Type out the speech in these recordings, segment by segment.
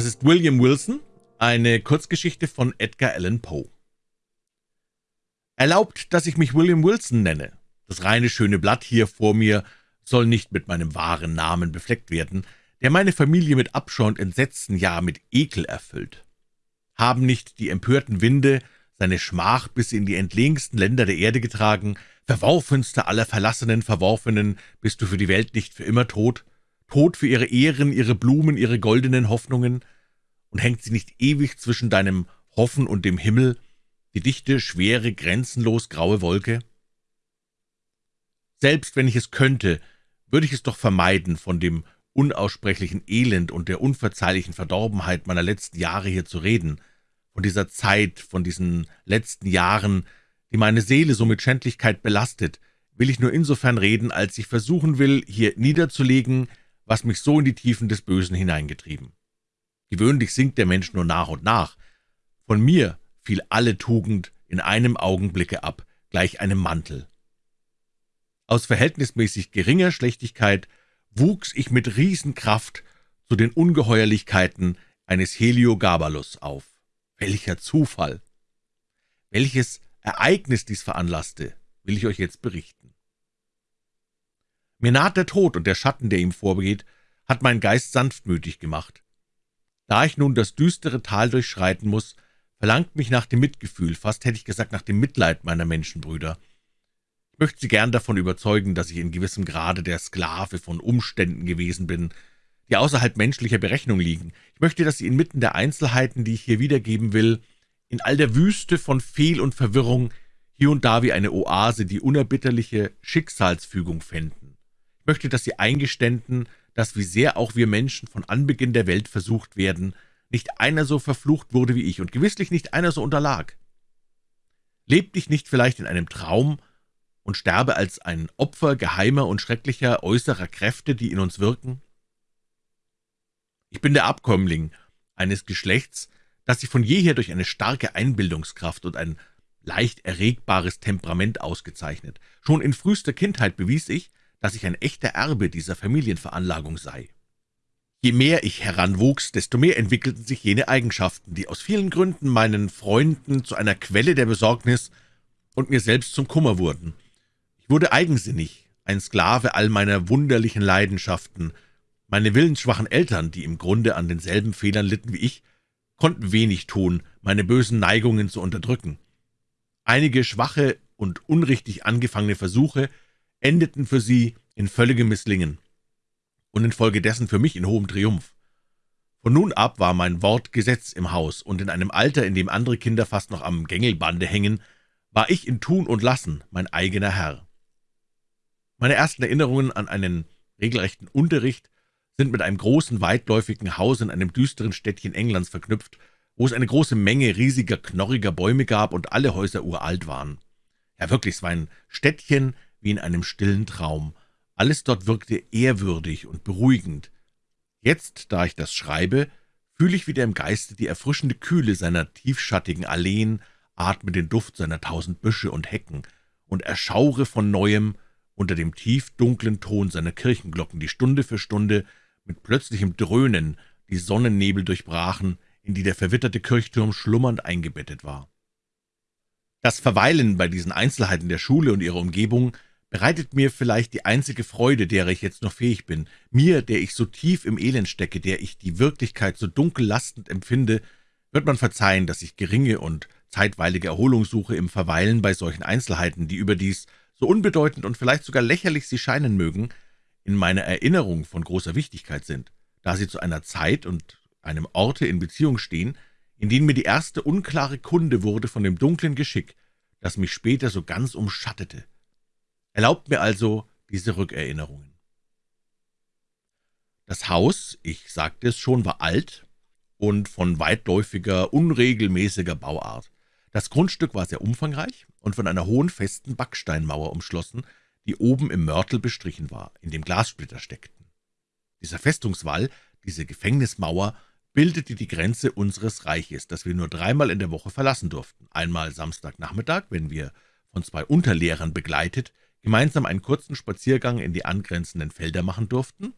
Das ist William Wilson, eine Kurzgeschichte von Edgar Allan Poe. Erlaubt, dass ich mich William Wilson nenne. Das reine schöne Blatt hier vor mir soll nicht mit meinem wahren Namen befleckt werden, der meine Familie mit Abscheu und Entsetzen, ja mit Ekel erfüllt. Haben nicht die empörten Winde seine Schmach bis in die entlegensten Länder der Erde getragen, verworfenster aller verlassenen Verworfenen, bist du für die Welt nicht für immer tot, tot für ihre Ehren, ihre Blumen, ihre goldenen Hoffnungen, und hängt sie nicht ewig zwischen deinem Hoffen und dem Himmel, die dichte, schwere, grenzenlos graue Wolke? Selbst wenn ich es könnte, würde ich es doch vermeiden, von dem unaussprechlichen Elend und der unverzeihlichen Verdorbenheit meiner letzten Jahre hier zu reden, von dieser Zeit, von diesen letzten Jahren, die meine Seele so mit Schändlichkeit belastet, will ich nur insofern reden, als ich versuchen will, hier niederzulegen, was mich so in die Tiefen des Bösen hineingetrieben. Gewöhnlich sinkt der Mensch nur nach und nach. Von mir fiel alle Tugend in einem Augenblicke ab, gleich einem Mantel. Aus verhältnismäßig geringer Schlechtigkeit wuchs ich mit Riesenkraft zu den Ungeheuerlichkeiten eines Heliogabalus auf. Welcher Zufall! Welches Ereignis dies veranlasste, will ich euch jetzt berichten. Mir naht der Tod, und der Schatten, der ihm vorgeht, hat meinen Geist sanftmütig gemacht. Da ich nun das düstere Tal durchschreiten muss, verlangt mich nach dem Mitgefühl, fast hätte ich gesagt nach dem Mitleid meiner Menschenbrüder. Ich möchte Sie gern davon überzeugen, dass ich in gewissem Grade der Sklave von Umständen gewesen bin, die außerhalb menschlicher Berechnung liegen. Ich möchte, dass Sie inmitten der Einzelheiten, die ich hier wiedergeben will, in all der Wüste von Fehl und Verwirrung hier und da wie eine Oase die unerbitterliche Schicksalsfügung fänden. Möchte, dass Sie eingeständen, dass wie sehr auch wir Menschen von Anbeginn der Welt versucht werden, nicht einer so verflucht wurde wie ich und gewisslich nicht einer so unterlag. Lebt ich nicht vielleicht in einem Traum und sterbe als ein Opfer geheimer und schrecklicher äußerer Kräfte, die in uns wirken? Ich bin der Abkömmling eines Geschlechts, das sich von jeher durch eine starke Einbildungskraft und ein leicht erregbares Temperament ausgezeichnet. Schon in frühester Kindheit bewies ich, dass ich ein echter Erbe dieser Familienveranlagung sei. Je mehr ich heranwuchs, desto mehr entwickelten sich jene Eigenschaften, die aus vielen Gründen meinen Freunden zu einer Quelle der Besorgnis und mir selbst zum Kummer wurden. Ich wurde eigensinnig, ein Sklave all meiner wunderlichen Leidenschaften. Meine willensschwachen Eltern, die im Grunde an denselben Fehlern litten wie ich, konnten wenig tun, meine bösen Neigungen zu unterdrücken. Einige schwache und unrichtig angefangene Versuche endeten für sie in völligem Misslingen und infolgedessen für mich in hohem Triumph. Von nun ab war mein Wort Gesetz im Haus, und in einem Alter, in dem andere Kinder fast noch am Gängelbande hängen, war ich in Tun und Lassen mein eigener Herr. Meine ersten Erinnerungen an einen regelrechten Unterricht sind mit einem großen, weitläufigen Haus in einem düsteren Städtchen Englands verknüpft, wo es eine große Menge riesiger, knorriger Bäume gab und alle Häuser uralt waren. Ja, wirklich, es war ein Städtchen wie in einem stillen Traum. Alles dort wirkte ehrwürdig und beruhigend. Jetzt, da ich das schreibe, fühle ich wieder im Geiste die erfrischende Kühle seiner tiefschattigen Alleen, atme den Duft seiner tausend Büsche und Hecken und erschaure von Neuem unter dem tiefdunklen Ton seiner Kirchenglocken, die Stunde für Stunde mit plötzlichem Dröhnen die Sonnennebel durchbrachen, in die der verwitterte Kirchturm schlummernd eingebettet war. Das Verweilen bei diesen Einzelheiten der Schule und ihrer Umgebung bereitet mir vielleicht die einzige Freude, derer ich jetzt noch fähig bin, mir, der ich so tief im Elend stecke, der ich die Wirklichkeit so dunkel lastend empfinde, wird man verzeihen, dass ich geringe und zeitweilige Erholung suche im Verweilen bei solchen Einzelheiten, die überdies, so unbedeutend und vielleicht sogar lächerlich sie scheinen mögen, in meiner Erinnerung von großer Wichtigkeit sind, da sie zu einer Zeit und einem Orte in Beziehung stehen, in denen mir die erste unklare Kunde wurde von dem dunklen Geschick, das mich später so ganz umschattete. Erlaubt mir also diese Rückerinnerungen. Das Haus, ich sagte es schon, war alt und von weitläufiger, unregelmäßiger Bauart. Das Grundstück war sehr umfangreich und von einer hohen, festen Backsteinmauer umschlossen, die oben im Mörtel bestrichen war, in dem Glassplitter steckten. Dieser Festungswall, diese Gefängnismauer, bildete die Grenze unseres Reiches, das wir nur dreimal in der Woche verlassen durften. Einmal Samstagnachmittag, wenn wir von zwei Unterlehrern begleitet gemeinsam einen kurzen Spaziergang in die angrenzenden Felder machen durften,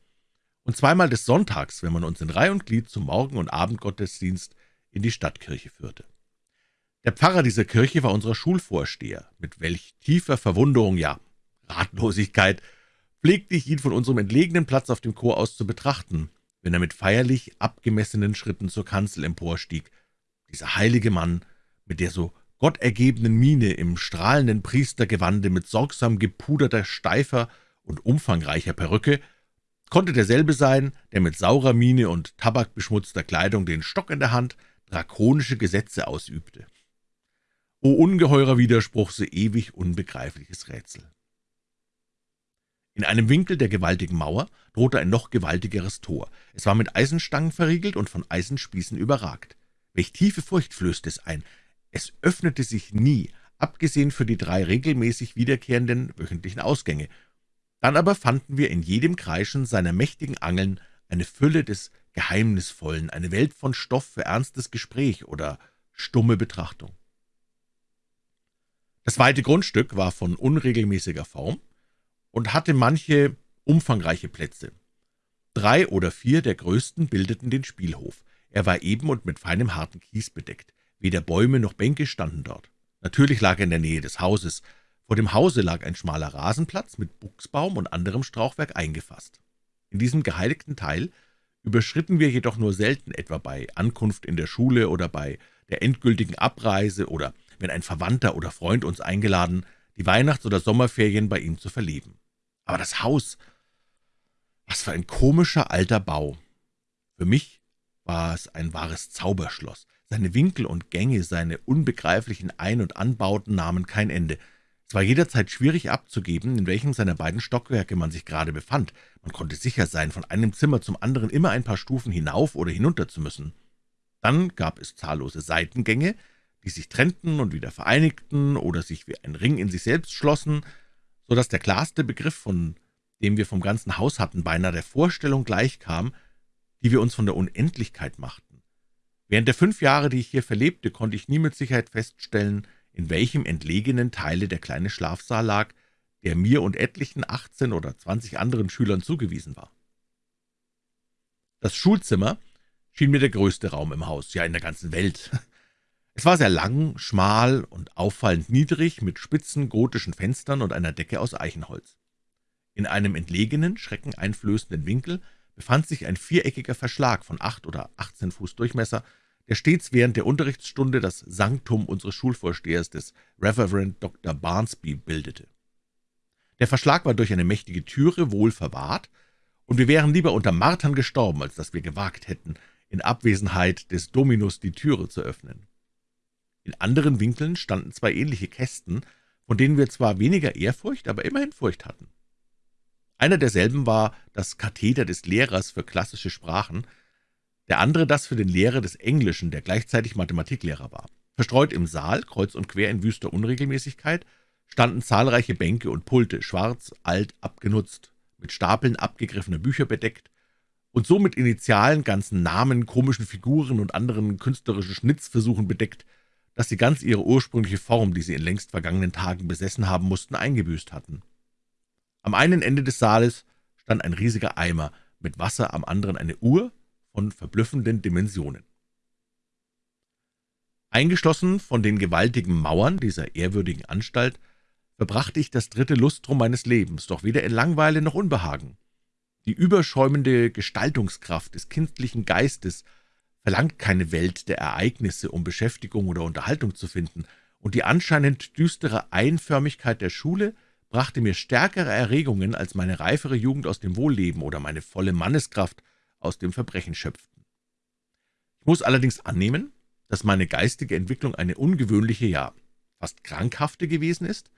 und zweimal des Sonntags, wenn man uns in Reih und Glied zum Morgen- und Abendgottesdienst in die Stadtkirche führte. Der Pfarrer dieser Kirche war unser Schulvorsteher. Mit welch tiefer Verwunderung, ja Ratlosigkeit, pflegte ich ihn von unserem entlegenen Platz auf dem Chor aus zu betrachten, wenn er mit feierlich abgemessenen Schritten zur Kanzel emporstieg. Dieser heilige Mann mit der so gottergebenen Miene im strahlenden Priestergewande, mit sorgsam gepuderter, steifer und umfangreicher Perücke, konnte derselbe sein, der mit saurer Miene und tabakbeschmutzter Kleidung den Stock in der Hand drakonische Gesetze ausübte. O ungeheurer Widerspruch, so ewig unbegreifliches Rätsel! In einem Winkel der gewaltigen Mauer drohte ein noch gewaltigeres Tor. Es war mit Eisenstangen verriegelt und von Eisenspießen überragt. Welch tiefe Furcht flößte es ein! Es öffnete sich nie, abgesehen für die drei regelmäßig wiederkehrenden wöchentlichen Ausgänge. Dann aber fanden wir in jedem Kreischen seiner mächtigen Angeln eine Fülle des Geheimnisvollen, eine Welt von Stoff für ernstes Gespräch oder stumme Betrachtung. Das weite Grundstück war von unregelmäßiger Form und hatte manche umfangreiche Plätze. Drei oder vier der größten bildeten den Spielhof. Er war eben und mit feinem harten Kies bedeckt. Weder Bäume noch Bänke standen dort. Natürlich lag er in der Nähe des Hauses. Vor dem Hause lag ein schmaler Rasenplatz mit Buchsbaum und anderem Strauchwerk eingefasst. In diesem geheiligten Teil überschritten wir jedoch nur selten, etwa bei Ankunft in der Schule oder bei der endgültigen Abreise oder wenn ein Verwandter oder Freund uns eingeladen, die Weihnachts- oder Sommerferien bei ihm zu verleben. Aber das Haus, was für ein komischer alter Bau. Für mich war es ein wahres Zauberschloss. Seine Winkel und Gänge, seine unbegreiflichen Ein- und Anbauten nahmen kein Ende. Es war jederzeit schwierig abzugeben, in welchem seiner beiden Stockwerke man sich gerade befand. Man konnte sicher sein, von einem Zimmer zum anderen immer ein paar Stufen hinauf oder hinunter zu müssen. Dann gab es zahllose Seitengänge, die sich trennten und wieder vereinigten oder sich wie ein Ring in sich selbst schlossen, so dass der klarste Begriff, von dem wir vom ganzen Haus hatten, beinahe der Vorstellung gleichkam, die wir uns von der Unendlichkeit machten. Während der fünf Jahre, die ich hier verlebte, konnte ich nie mit Sicherheit feststellen, in welchem entlegenen Teile der kleine Schlafsaal lag, der mir und etlichen achtzehn oder zwanzig anderen Schülern zugewiesen war. Das Schulzimmer schien mir der größte Raum im Haus, ja in der ganzen Welt. Es war sehr lang, schmal und auffallend niedrig, mit spitzen gotischen Fenstern und einer Decke aus Eichenholz. In einem entlegenen, schreckeneinflößenden Winkel befand sich ein viereckiger Verschlag von acht oder achtzehn Fuß Durchmesser, der stets während der Unterrichtsstunde das Sanktum unseres Schulvorstehers, des Reverend Dr. Barnsby, bildete. Der Verschlag war durch eine mächtige Türe wohl verwahrt, und wir wären lieber unter Martern gestorben, als dass wir gewagt hätten, in Abwesenheit des Dominus die Türe zu öffnen. In anderen Winkeln standen zwei ähnliche Kästen, von denen wir zwar weniger Ehrfurcht, aber immerhin Furcht hatten. Einer derselben war das Katheder des Lehrers für klassische Sprachen, der andere das für den Lehrer des Englischen, der gleichzeitig Mathematiklehrer war. Verstreut im Saal, kreuz und quer in wüster Unregelmäßigkeit, standen zahlreiche Bänke und Pulte, schwarz, alt, abgenutzt, mit Stapeln abgegriffener Bücher bedeckt und so mit Initialen, ganzen Namen, komischen Figuren und anderen künstlerischen Schnitzversuchen bedeckt, dass sie ganz ihre ursprüngliche Form, die sie in längst vergangenen Tagen besessen haben mussten, eingebüßt hatten. Am einen Ende des Saales stand ein riesiger Eimer mit Wasser, am anderen eine Uhr von verblüffenden Dimensionen. Eingeschlossen von den gewaltigen Mauern dieser ehrwürdigen Anstalt verbrachte ich das dritte Lustrum meines Lebens, doch weder in Langweile noch Unbehagen. Die überschäumende Gestaltungskraft des kindlichen Geistes verlangt keine Welt der Ereignisse, um Beschäftigung oder Unterhaltung zu finden, und die anscheinend düstere Einförmigkeit der Schule brachte mir stärkere Erregungen als meine reifere Jugend aus dem Wohlleben oder meine volle Manneskraft aus dem Verbrechen schöpften. Ich muss allerdings annehmen, dass meine geistige Entwicklung eine ungewöhnliche, ja fast krankhafte gewesen ist.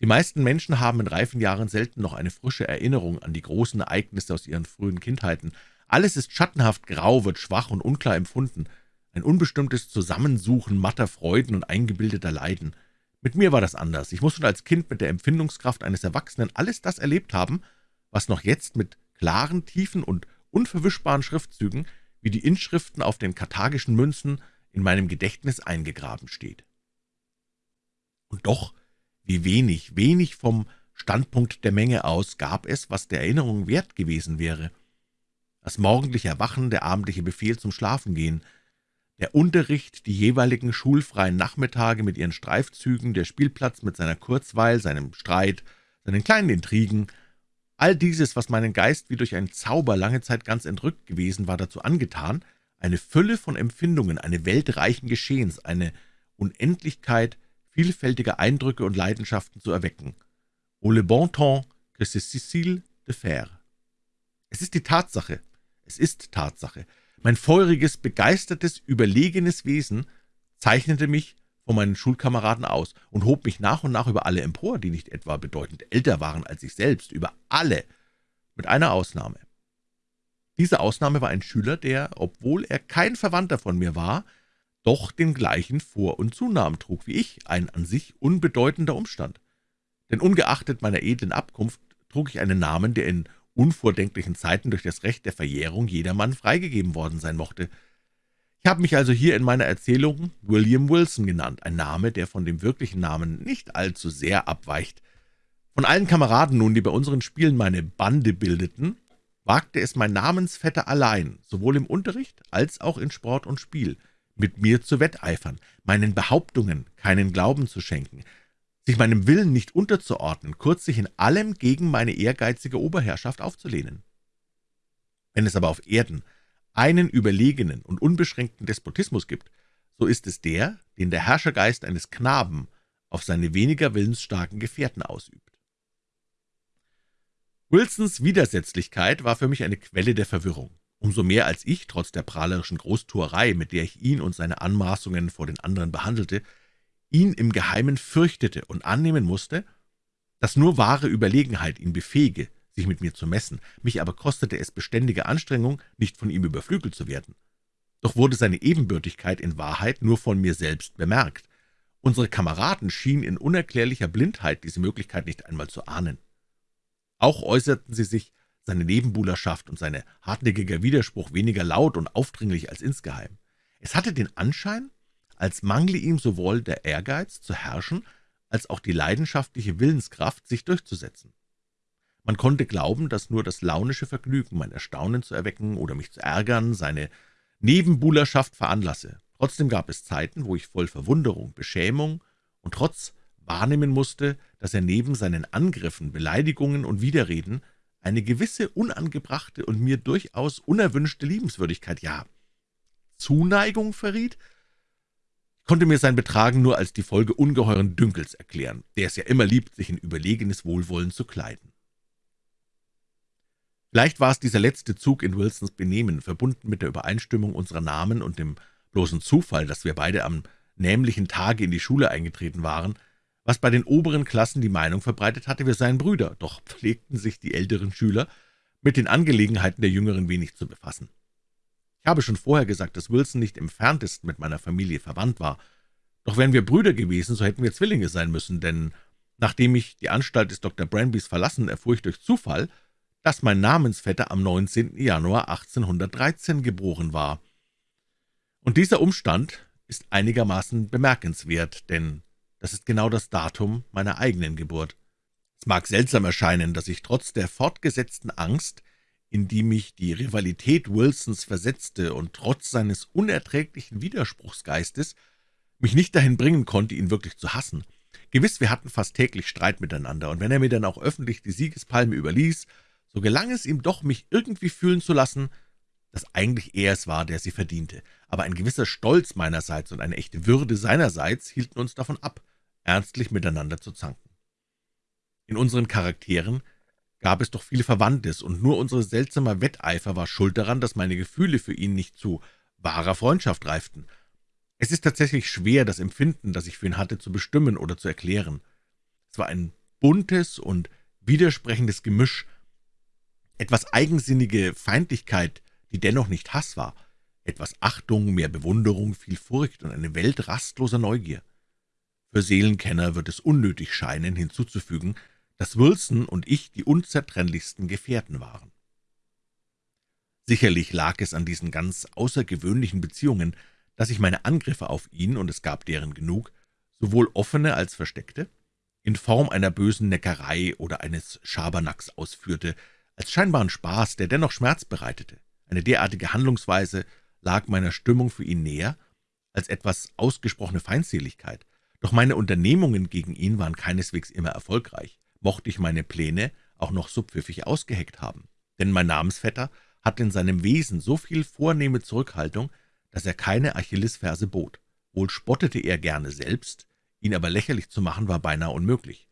Die meisten Menschen haben in reifen Jahren selten noch eine frische Erinnerung an die großen Ereignisse aus ihren frühen Kindheiten. Alles ist schattenhaft grau, wird schwach und unklar empfunden, ein unbestimmtes Zusammensuchen matter Freuden und eingebildeter Leiden. Mit mir war das anders. Ich muss schon als Kind mit der Empfindungskraft eines Erwachsenen alles das erlebt haben, was noch jetzt mit klaren, tiefen und unverwischbaren Schriftzügen, wie die Inschriften auf den karthagischen Münzen, in meinem Gedächtnis eingegraben steht. Und doch, wie wenig, wenig vom Standpunkt der Menge aus gab es, was der Erinnerung wert gewesen wäre. das morgendliche Erwachen, der abendliche Befehl zum Schlafengehen, der Unterricht, die jeweiligen schulfreien Nachmittage mit ihren Streifzügen, der Spielplatz mit seiner Kurzweil, seinem Streit, seinen kleinen Intrigen, all dieses, was meinen Geist wie durch einen Zauber lange Zeit ganz entrückt gewesen war, dazu angetan, eine Fülle von Empfindungen, eine Welt reichen Geschehens, eine Unendlichkeit vielfältiger Eindrücke und Leidenschaften zu erwecken. Oh le bon temps que c'est difficile de faire. Es ist die Tatsache, es ist Tatsache. Mein feuriges, begeistertes, überlegenes Wesen zeichnete mich von meinen Schulkameraden aus und hob mich nach und nach über alle empor, die nicht etwa bedeutend älter waren als ich selbst, über alle, mit einer Ausnahme. Diese Ausnahme war ein Schüler, der, obwohl er kein Verwandter von mir war, doch den gleichen Vor- und Zunamen trug wie ich, ein an sich unbedeutender Umstand. Denn ungeachtet meiner edlen Abkunft trug ich einen Namen, der in unvordenklichen Zeiten durch das Recht der Verjährung jedermann freigegeben worden sein mochte. Ich habe mich also hier in meiner Erzählung William Wilson genannt, ein Name, der von dem wirklichen Namen nicht allzu sehr abweicht. Von allen Kameraden nun, die bei unseren Spielen meine Bande bildeten, wagte es mein Namensvetter allein, sowohl im Unterricht als auch in Sport und Spiel, mit mir zu wetteifern, meinen Behauptungen keinen Glauben zu schenken, sich meinem Willen nicht unterzuordnen, kurz sich in allem gegen meine ehrgeizige Oberherrschaft aufzulehnen. Wenn es aber auf Erden einen überlegenen und unbeschränkten Despotismus gibt, so ist es der, den der Herrschergeist eines Knaben auf seine weniger willensstarken Gefährten ausübt. Wilsons Widersetzlichkeit war für mich eine Quelle der Verwirrung, umso mehr als ich, trotz der prahlerischen Großtuerei, mit der ich ihn und seine Anmaßungen vor den anderen behandelte, ihn im Geheimen fürchtete und annehmen musste, dass nur wahre Überlegenheit ihn befähige, sich mit mir zu messen, mich aber kostete es beständige Anstrengung, nicht von ihm überflügelt zu werden. Doch wurde seine Ebenbürtigkeit in Wahrheit nur von mir selbst bemerkt. Unsere Kameraden schienen in unerklärlicher Blindheit diese Möglichkeit nicht einmal zu ahnen. Auch äußerten sie sich seine Nebenbuhlerschaft und seine hartnäckiger Widerspruch weniger laut und aufdringlich als insgeheim. Es hatte den Anschein, als mangle ihm sowohl der Ehrgeiz zu herrschen, als auch die leidenschaftliche Willenskraft, sich durchzusetzen. Man konnte glauben, dass nur das launische Vergnügen, mein Erstaunen zu erwecken oder mich zu ärgern, seine Nebenbuhlerschaft veranlasse. Trotzdem gab es Zeiten, wo ich voll Verwunderung, Beschämung und Trotz wahrnehmen musste, dass er neben seinen Angriffen, Beleidigungen und Widerreden eine gewisse unangebrachte und mir durchaus unerwünschte Liebenswürdigkeit, ja, Zuneigung verriet, konnte mir sein Betragen nur als die Folge ungeheuren Dünkels erklären, der es ja immer liebt, sich in überlegenes Wohlwollen zu kleiden. Vielleicht war es dieser letzte Zug in Wilsons Benehmen, verbunden mit der Übereinstimmung unserer Namen und dem bloßen Zufall, dass wir beide am nämlichen Tage in die Schule eingetreten waren, was bei den oberen Klassen die Meinung verbreitet hatte, wir seien Brüder, doch pflegten sich die älteren Schüler mit den Angelegenheiten der Jüngeren wenig zu befassen. Ich habe schon vorher gesagt, dass Wilson nicht im entferntesten mit meiner Familie verwandt war. Doch wären wir Brüder gewesen, so hätten wir Zwillinge sein müssen, denn nachdem ich die Anstalt des Dr. Branbys verlassen, erfuhr ich durch Zufall, dass mein Namensvetter am 19. Januar 1813 geboren war. Und dieser Umstand ist einigermaßen bemerkenswert, denn das ist genau das Datum meiner eigenen Geburt. Es mag seltsam erscheinen, dass ich trotz der fortgesetzten Angst, in die mich die Rivalität Wilsons versetzte und trotz seines unerträglichen Widerspruchsgeistes mich nicht dahin bringen konnte, ihn wirklich zu hassen. Gewiss, wir hatten fast täglich Streit miteinander, und wenn er mir dann auch öffentlich die Siegespalme überließ, so gelang es ihm doch, mich irgendwie fühlen zu lassen, dass eigentlich er es war, der sie verdiente. Aber ein gewisser Stolz meinerseits und eine echte Würde seinerseits hielten uns davon ab, ernstlich miteinander zu zanken. In unseren Charakteren gab es doch viel Verwandtes, und nur unser seltsamer Wetteifer war schuld daran, dass meine Gefühle für ihn nicht zu wahrer Freundschaft reiften. Es ist tatsächlich schwer, das Empfinden, das ich für ihn hatte, zu bestimmen oder zu erklären. Es war ein buntes und widersprechendes Gemisch, etwas eigensinnige Feindlichkeit, die dennoch nicht Hass war, etwas Achtung, mehr Bewunderung, viel Furcht und eine Welt rastloser Neugier. Für Seelenkenner wird es unnötig scheinen, hinzuzufügen, dass Wilson und ich die unzertrennlichsten Gefährten waren. Sicherlich lag es an diesen ganz außergewöhnlichen Beziehungen, dass ich meine Angriffe auf ihn, und es gab deren genug, sowohl offene als versteckte, in Form einer bösen Neckerei oder eines Schabernacks ausführte, als scheinbaren Spaß, der dennoch Schmerz bereitete. Eine derartige Handlungsweise lag meiner Stimmung für ihn näher als etwas ausgesprochene Feindseligkeit. Doch meine Unternehmungen gegen ihn waren keineswegs immer erfolgreich, mochte ich meine Pläne auch noch so pfiffig ausgeheckt haben. Denn mein Namensvetter hatte in seinem Wesen so viel vornehme Zurückhaltung, dass er keine Achillesferse bot. Wohl spottete er gerne selbst, ihn aber lächerlich zu machen, war beinahe unmöglich.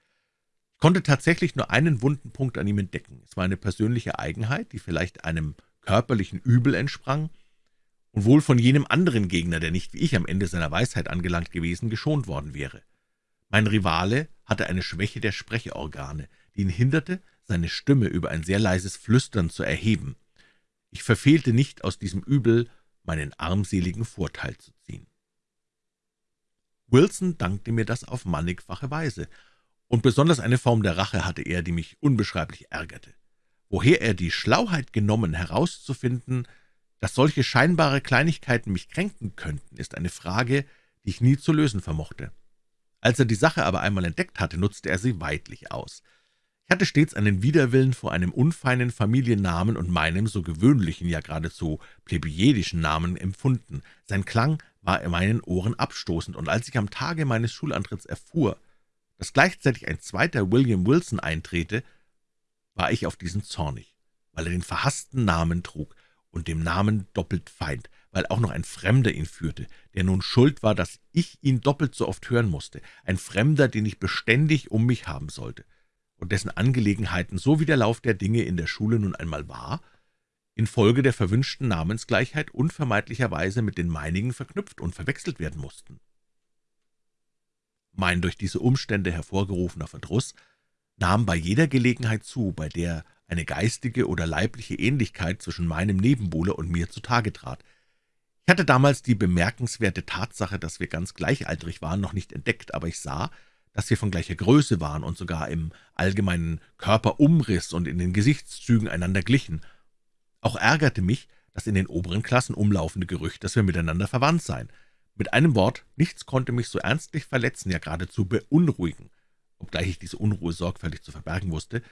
Ich konnte tatsächlich nur einen wunden Punkt an ihm entdecken. Es war eine persönliche Eigenheit, die vielleicht einem körperlichen Übel entsprang und wohl von jenem anderen Gegner, der nicht wie ich am Ende seiner Weisheit angelangt gewesen, geschont worden wäre. Mein Rivale hatte eine Schwäche der Sprechorgane, die ihn hinderte, seine Stimme über ein sehr leises Flüstern zu erheben. Ich verfehlte nicht, aus diesem Übel meinen armseligen Vorteil zu ziehen. Wilson dankte mir das auf mannigfache Weise, und besonders eine Form der Rache hatte er, die mich unbeschreiblich ärgerte. Woher er die Schlauheit genommen, herauszufinden, dass solche scheinbare Kleinigkeiten mich kränken könnten, ist eine Frage, die ich nie zu lösen vermochte. Als er die Sache aber einmal entdeckt hatte, nutzte er sie weidlich aus. Ich hatte stets einen Widerwillen vor einem unfeinen Familiennamen und meinem so gewöhnlichen, ja geradezu plebejidischen Namen empfunden. Sein Klang war in meinen Ohren abstoßend, und als ich am Tage meines Schulantritts erfuhr, dass gleichzeitig ein zweiter William Wilson eintrete, war ich auf diesen zornig, weil er den verhassten Namen trug und dem Namen doppelt Feind, weil auch noch ein Fremder ihn führte, der nun schuld war, dass ich ihn doppelt so oft hören musste, ein Fremder, den ich beständig um mich haben sollte und dessen Angelegenheiten, so wie der Lauf der Dinge in der Schule nun einmal war, infolge der verwünschten Namensgleichheit unvermeidlicherweise mit den meinigen verknüpft und verwechselt werden mussten. Mein durch diese Umstände hervorgerufener Verdruss nahm bei jeder Gelegenheit zu, bei der eine geistige oder leibliche Ähnlichkeit zwischen meinem Nebenbuhler und mir zutage trat. Ich hatte damals die bemerkenswerte Tatsache, dass wir ganz gleichaltrig waren, noch nicht entdeckt, aber ich sah, dass wir von gleicher Größe waren und sogar im allgemeinen Körperumriss und in den Gesichtszügen einander glichen. Auch ärgerte mich das in den oberen Klassen umlaufende Gerücht, dass wir miteinander verwandt seien. Mit einem Wort, nichts konnte mich so ernstlich verletzen, ja geradezu beunruhigen, obgleich ich diese Unruhe sorgfältig zu verbergen wusste,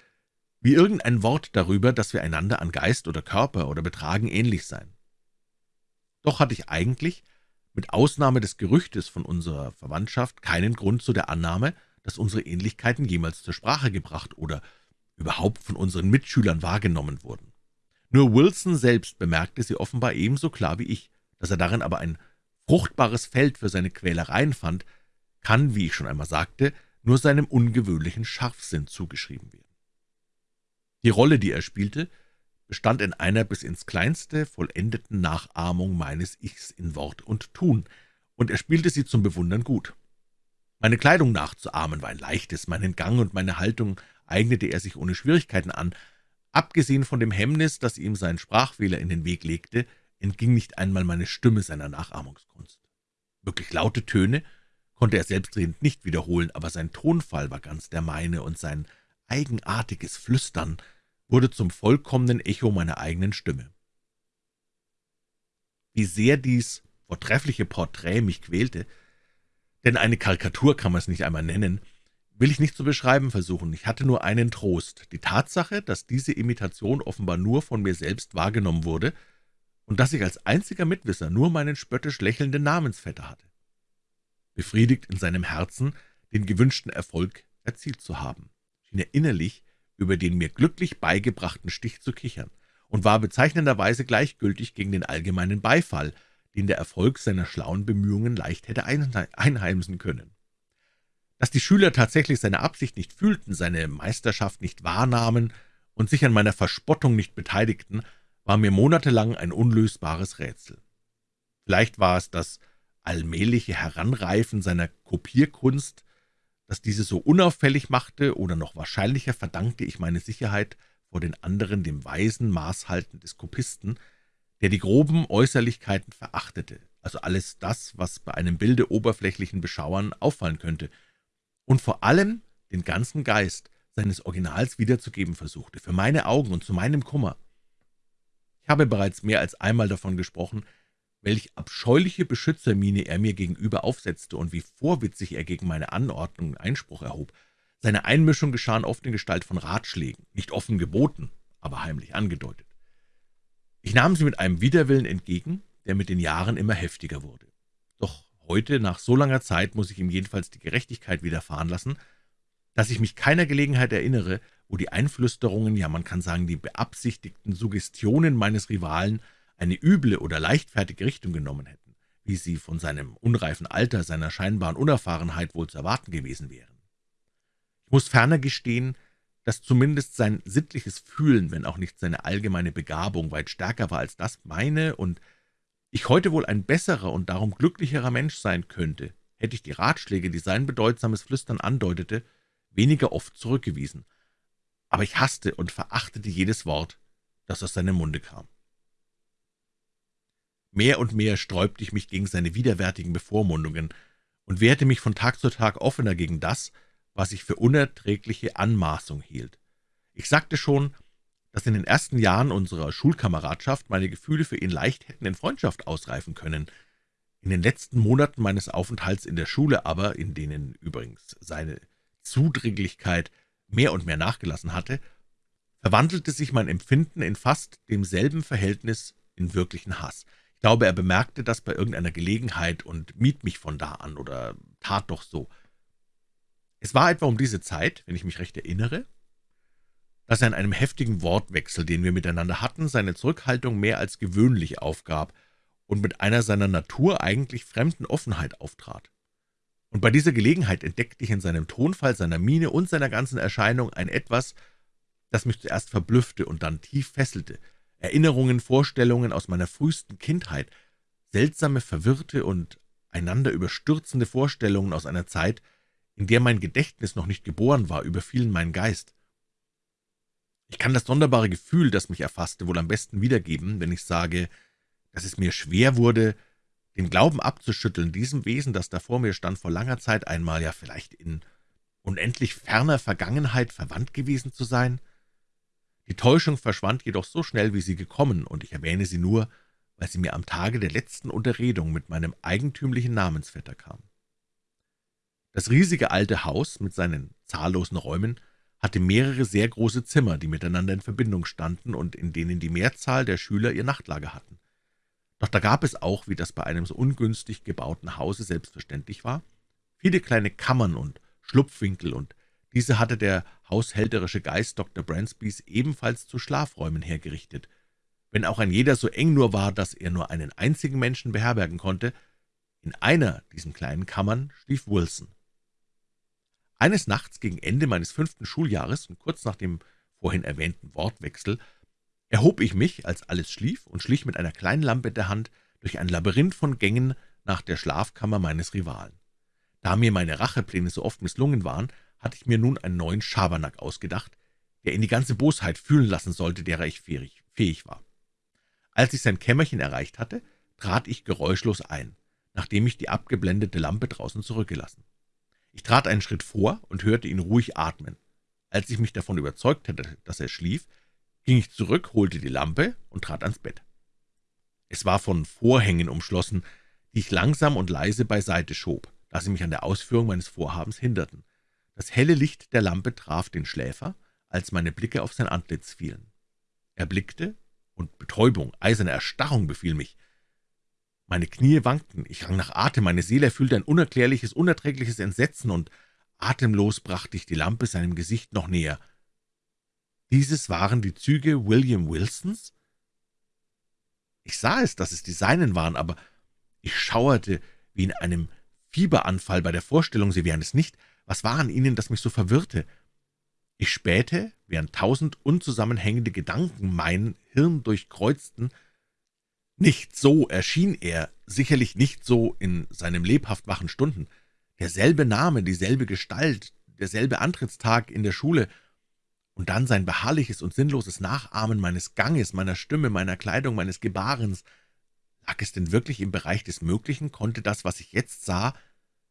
wie irgendein Wort darüber, dass wir einander an Geist oder Körper oder Betragen ähnlich seien. Doch hatte ich eigentlich mit Ausnahme des Gerüchtes von unserer Verwandtschaft keinen Grund zu der Annahme, dass unsere Ähnlichkeiten jemals zur Sprache gebracht oder überhaupt von unseren Mitschülern wahrgenommen wurden. Nur Wilson selbst bemerkte sie offenbar ebenso klar wie ich, dass er darin aber ein fruchtbares Feld für seine Quälereien fand, kann, wie ich schon einmal sagte, nur seinem ungewöhnlichen Scharfsinn zugeschrieben werden. Die Rolle, die er spielte, bestand in einer bis ins Kleinste vollendeten Nachahmung meines Ichs in Wort und Tun, und er spielte sie zum Bewundern gut. Meine Kleidung nachzuahmen war ein leichtes, meinen Gang und meine Haltung eignete er sich ohne Schwierigkeiten an. Abgesehen von dem Hemmnis, das ihm sein Sprachfehler in den Weg legte, entging nicht einmal meine Stimme seiner Nachahmungskunst. Wirklich laute Töne konnte er selbstredend nicht wiederholen, aber sein Tonfall war ganz der meine, und sein eigenartiges Flüstern wurde zum vollkommenen Echo meiner eigenen Stimme. Wie sehr dies vortreffliche Porträt mich quälte, denn eine Karikatur kann man es nicht einmal nennen, will ich nicht zu beschreiben versuchen. Ich hatte nur einen Trost, die Tatsache, dass diese Imitation offenbar nur von mir selbst wahrgenommen wurde und dass ich als einziger Mitwisser nur meinen spöttisch lächelnden Namensvetter hatte. Befriedigt in seinem Herzen, den gewünschten Erfolg erzielt zu haben, schien er innerlich über den mir glücklich beigebrachten Stich zu kichern und war bezeichnenderweise gleichgültig gegen den allgemeinen Beifall, den der Erfolg seiner schlauen Bemühungen leicht hätte einheimsen können. Dass die Schüler tatsächlich seine Absicht nicht fühlten, seine Meisterschaft nicht wahrnahmen und sich an meiner Verspottung nicht beteiligten, war mir monatelang ein unlösbares Rätsel. Vielleicht war es das allmähliche Heranreifen seiner Kopierkunst, das diese so unauffällig machte, oder noch wahrscheinlicher verdankte ich meine Sicherheit vor den anderen dem weisen Maßhalten des Kopisten, der die groben Äußerlichkeiten verachtete, also alles das, was bei einem Bilde oberflächlichen Beschauern auffallen könnte, und vor allem den ganzen Geist seines Originals wiederzugeben versuchte, für meine Augen und zu meinem Kummer. Ich habe bereits mehr als einmal davon gesprochen, welch abscheuliche Beschützermiene er mir gegenüber aufsetzte und wie vorwitzig er gegen meine Anordnungen Einspruch erhob. Seine Einmischung geschahen oft in Gestalt von Ratschlägen, nicht offen geboten, aber heimlich angedeutet. Ich nahm sie mit einem Widerwillen entgegen, der mit den Jahren immer heftiger wurde. Doch heute, nach so langer Zeit, muss ich ihm jedenfalls die Gerechtigkeit widerfahren lassen, dass ich mich keiner Gelegenheit erinnere, wo die Einflüsterungen, ja man kann sagen, die beabsichtigten Suggestionen meines Rivalen eine üble oder leichtfertige Richtung genommen hätten, wie sie von seinem unreifen Alter, seiner scheinbaren Unerfahrenheit wohl zu erwarten gewesen wären. Ich muss ferner gestehen, dass zumindest sein sittliches Fühlen, wenn auch nicht seine allgemeine Begabung, weit stärker war als das meine und ich heute wohl ein besserer und darum glücklicherer Mensch sein könnte, hätte ich die Ratschläge, die sein bedeutsames Flüstern andeutete, weniger oft zurückgewiesen, aber ich hasste und verachtete jedes Wort, das aus seinem Munde kam. Mehr und mehr sträubte ich mich gegen seine widerwärtigen Bevormundungen und wehrte mich von Tag zu Tag offener gegen das, was ich für unerträgliche Anmaßung hielt. Ich sagte schon, dass in den ersten Jahren unserer Schulkameradschaft meine Gefühle für ihn leicht hätten in Freundschaft ausreifen können. In den letzten Monaten meines Aufenthalts in der Schule aber, in denen übrigens seine Zudringlichkeit mehr und mehr nachgelassen hatte, verwandelte sich mein Empfinden in fast demselben Verhältnis in wirklichen Hass. Ich glaube, er bemerkte das bei irgendeiner Gelegenheit und mied mich von da an oder tat doch so. Es war etwa um diese Zeit, wenn ich mich recht erinnere, dass er in einem heftigen Wortwechsel, den wir miteinander hatten, seine Zurückhaltung mehr als gewöhnlich aufgab und mit einer seiner Natur eigentlich fremden Offenheit auftrat und bei dieser Gelegenheit entdeckte ich in seinem Tonfall, seiner Miene und seiner ganzen Erscheinung ein Etwas, das mich zuerst verblüffte und dann tief fesselte. Erinnerungen, Vorstellungen aus meiner frühesten Kindheit, seltsame, verwirrte und einander überstürzende Vorstellungen aus einer Zeit, in der mein Gedächtnis noch nicht geboren war, überfielen meinen Geist. Ich kann das sonderbare Gefühl, das mich erfasste, wohl am besten wiedergeben, wenn ich sage, dass es mir schwer wurde, den Glauben abzuschütteln, diesem Wesen, das da vor mir stand, vor langer Zeit einmal, ja vielleicht in unendlich ferner Vergangenheit verwandt gewesen zu sein? Die Täuschung verschwand jedoch so schnell, wie sie gekommen, und ich erwähne sie nur, weil sie mir am Tage der letzten Unterredung mit meinem eigentümlichen Namensvetter kam. Das riesige alte Haus mit seinen zahllosen Räumen hatte mehrere sehr große Zimmer, die miteinander in Verbindung standen und in denen die Mehrzahl der Schüler ihr Nachtlager hatten. Doch da gab es auch, wie das bei einem so ungünstig gebauten Hause selbstverständlich war, viele kleine Kammern und Schlupfwinkel, und diese hatte der haushälterische Geist Dr. Bransbys ebenfalls zu Schlafräumen hergerichtet. Wenn auch ein jeder so eng nur war, dass er nur einen einzigen Menschen beherbergen konnte, in einer diesen kleinen Kammern schlief Wilson. Eines Nachts gegen Ende meines fünften Schuljahres und kurz nach dem vorhin erwähnten Wortwechsel erhob ich mich, als alles schlief, und schlich mit einer kleinen Lampe in der Hand durch ein Labyrinth von Gängen nach der Schlafkammer meines Rivalen. Da mir meine Rachepläne so oft misslungen waren, hatte ich mir nun einen neuen Schabernack ausgedacht, der ihn die ganze Bosheit fühlen lassen sollte, derer ich fähig war. Als ich sein Kämmerchen erreicht hatte, trat ich geräuschlos ein, nachdem ich die abgeblendete Lampe draußen zurückgelassen. Ich trat einen Schritt vor und hörte ihn ruhig atmen. Als ich mich davon überzeugt hatte, dass er schlief, ging ich zurück, holte die Lampe und trat ans Bett. Es war von Vorhängen umschlossen, die ich langsam und leise beiseite schob, da sie mich an der Ausführung meines Vorhabens hinderten. Das helle Licht der Lampe traf den Schläfer, als meine Blicke auf sein Antlitz fielen. Er blickte, und Betäubung, eiserne Erstarrung befiel mich. Meine Knie wankten, ich rang nach Atem, meine Seele erfüllte ein unerklärliches, unerträgliches Entsetzen, und atemlos brachte ich die Lampe seinem Gesicht noch näher. Dieses waren die Züge William Wilsons? Ich sah es, dass es die seinen waren, aber ich schauerte wie in einem Fieberanfall bei der Vorstellung, sie wären es nicht. Was war an ihnen, das mich so verwirrte? Ich spähte, während tausend unzusammenhängende Gedanken mein Hirn durchkreuzten. Nicht so erschien er, sicherlich nicht so in seinem lebhaft wachen Stunden. Derselbe Name, dieselbe Gestalt, derselbe Antrittstag in der Schule – und dann sein beharrliches und sinnloses Nachahmen meines Ganges, meiner Stimme, meiner Kleidung, meines Gebarens. Lag es denn wirklich im Bereich des Möglichen? Konnte das, was ich jetzt sah,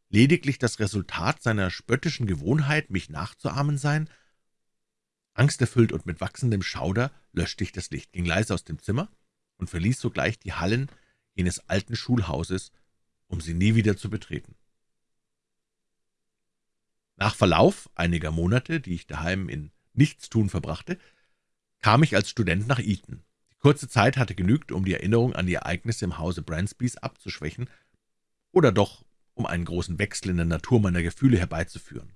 lediglich das Resultat seiner spöttischen Gewohnheit, mich nachzuahmen sein? Angsterfüllt und mit wachsendem Schauder löschte ich das Licht, ging leise aus dem Zimmer und verließ sogleich die Hallen jenes alten Schulhauses, um sie nie wieder zu betreten. Nach Verlauf einiger Monate, die ich daheim in Nichtstun verbrachte, kam ich als Student nach Eton. Die Kurze Zeit hatte genügt, um die Erinnerung an die Ereignisse im Hause Bransbys abzuschwächen, oder doch um einen großen Wechsel in der Natur meiner Gefühle herbeizuführen.